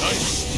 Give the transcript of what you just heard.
Nice.